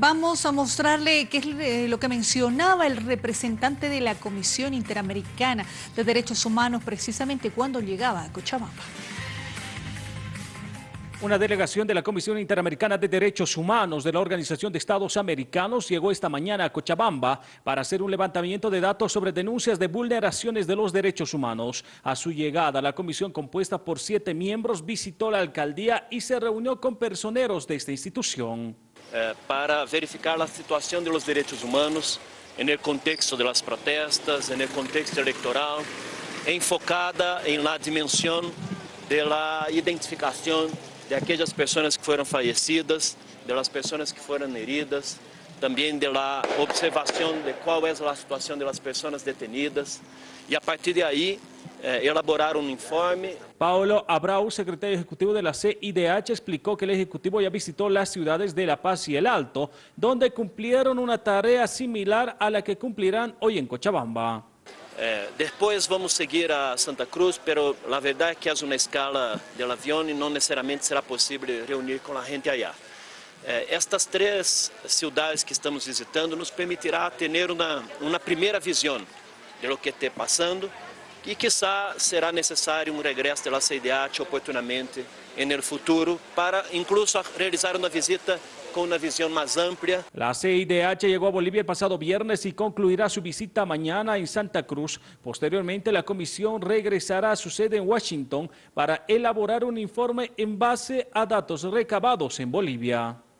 Vamos a mostrarle qué es eh, lo que mencionaba el representante de la Comisión Interamericana de Derechos Humanos precisamente cuando llegaba a Cochabamba. Una delegación de la Comisión Interamericana de Derechos Humanos de la Organización de Estados Americanos llegó esta mañana a Cochabamba para hacer un levantamiento de datos sobre denuncias de vulneraciones de los derechos humanos. A su llegada, la comisión compuesta por siete miembros visitó la alcaldía y se reunió con personeros de esta institución. Eh, para verificar la situación de los derechos humanos en el contexto de las protestas, en el contexto electoral, enfocada en la dimensión de la identificación de aquellas personas que fueron fallecidas, de las personas que fueron heridas, también de la observación de cuál es la situación de las personas detenidas. Y a partir de ahí eh, elaborar un informe. Paulo Abrau, secretario ejecutivo de la CIDH, explicó que el Ejecutivo ya visitó las ciudades de La Paz y El Alto, donde cumplieron una tarea similar a la que cumplirán hoy en Cochabamba. Eh, después vamos a seguir a Santa Cruz, pero la verdad es que es una escala del avión y no necesariamente será posible reunir con la gente allá. Eh, estas tres ciudades que estamos visitando nos permitirá tener una, una primera visión de lo que esté pasando y quizá será necesario un regreso de la CIDH oportunamente en el futuro para incluso realizar una visita con una visión más amplia. La CIDH llegó a Bolivia el pasado viernes y concluirá su visita mañana en Santa Cruz. Posteriormente, la comisión regresará a su sede en Washington para elaborar un informe en base a datos recabados en Bolivia.